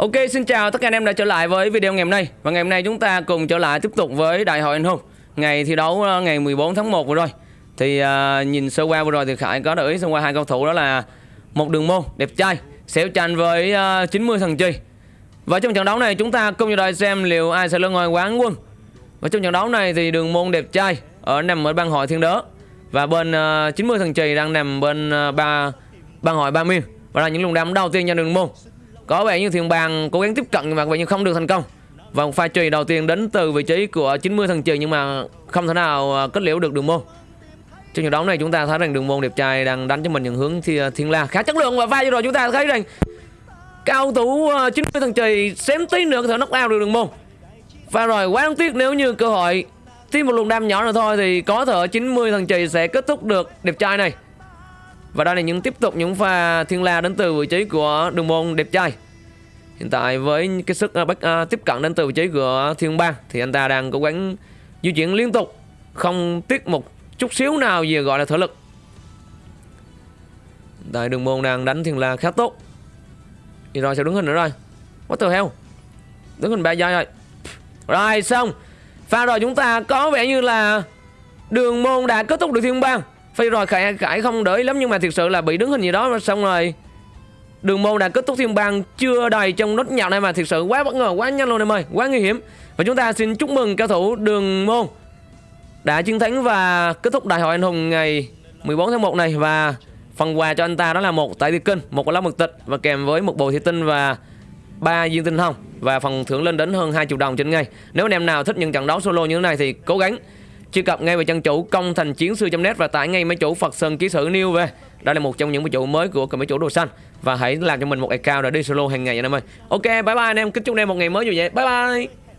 Ok, xin chào tất cả anh em đã trở lại với video ngày hôm nay. Và ngày hôm nay chúng ta cùng trở lại tiếp tục với Đại hội Anh Hùng. Ngày thi đấu ờ, ngày 14 tháng 1 vừa rồi. Thì uh, nhìn sơ qua vừa rồi thì Khải có để ý sơ qua hai cầu thủ đó là Một đường môn đẹp trai Xéo tranh với ờ, uh, 90 thằng chi. Và trong trận đấu này chúng ta cùng nhau đợi xem liệu ai sẽ lên ngôi quán quân. Và trong trận đấu này thì đường môn đẹp trai ở nằm ở băng hội thiên đớ Và bên uh, 90 thằng trì đang nằm bên uh, ba băng hội ba miền Và là những luồng đám đầu tiên cho đường môn có vẻ như thiên bàng cố gắng tiếp cận nhưng mà vậy nhưng không được thành công. Và pha trì đầu tiên đến từ vị trí của 90 thần trì nhưng mà không thể nào à, kết liễu được đường môn. Trong trận đấu này chúng ta thấy rằng đường môn đẹp trai đang đánh cho mình những hướng thi, à, thiên la khá chất lượng và pha vừa rồi chúng ta thấy rằng cao thủ 90 thần trì xém tí nữa có thể knock out được đường môn. Và rồi quá đáng tiếc nếu như cơ hội thêm một luồng đam nhỏ nữa thôi thì có thể 90 thần trì sẽ kết thúc được đẹp trai này và đây là những tiếp tục những pha thiên la đến từ vị trí của đường môn đẹp trai. Hiện tại với cái sức uh, uh, tiếp cận đến từ vị trí của thiên bang Thì anh ta đang cố gắng di chuyển liên tục Không tiếc một chút xíu nào gì gọi là thể lực. Tại đường môn đang đánh thiên la khá tốt. Thì rồi sẽ đứng hình nữa rồi. What the hell? Đứng hình ba giây rồi. Rồi xong. Pha rồi chúng ta có vẻ như là Đường môn đã kết thúc được thiên bang phải rồi Khải, Khải không đợi lắm nhưng mà thực sự là bị đứng hình gì đó xong rồi Đường môn đã kết thúc thiên bang chưa đầy trong nốt nhạc này mà thực sự quá bất ngờ, quá nhanh luôn em ơi, quá nguy hiểm. Và chúng ta xin chúc mừng cao thủ đường môn đã chiến thắng và kết thúc đại hội anh hùng ngày 14 tháng 1 này và phần quà cho anh ta đó là một tại tiệc kinh, một lá mực tịch và kèm với một bộ thị tinh và ba viên tinh hồng và phần thưởng lên đến hơn 20 đồng trên ngày. Nếu anh em nào thích những trận đấu solo như thế này thì cố gắng truy cập ngay về trang chủ công thành chiến sư.net và tải ngay máy chủ Phật Sơn ký sử new về. Đây là một trong những máy chủ mới của máy chủ đồ xanh và hãy làm cho mình một account để đi solo hàng ngày nha anh em ơi. Ok, bye bye anh em, kính chúc anh em một ngày mới vui vẻ. Bye bye.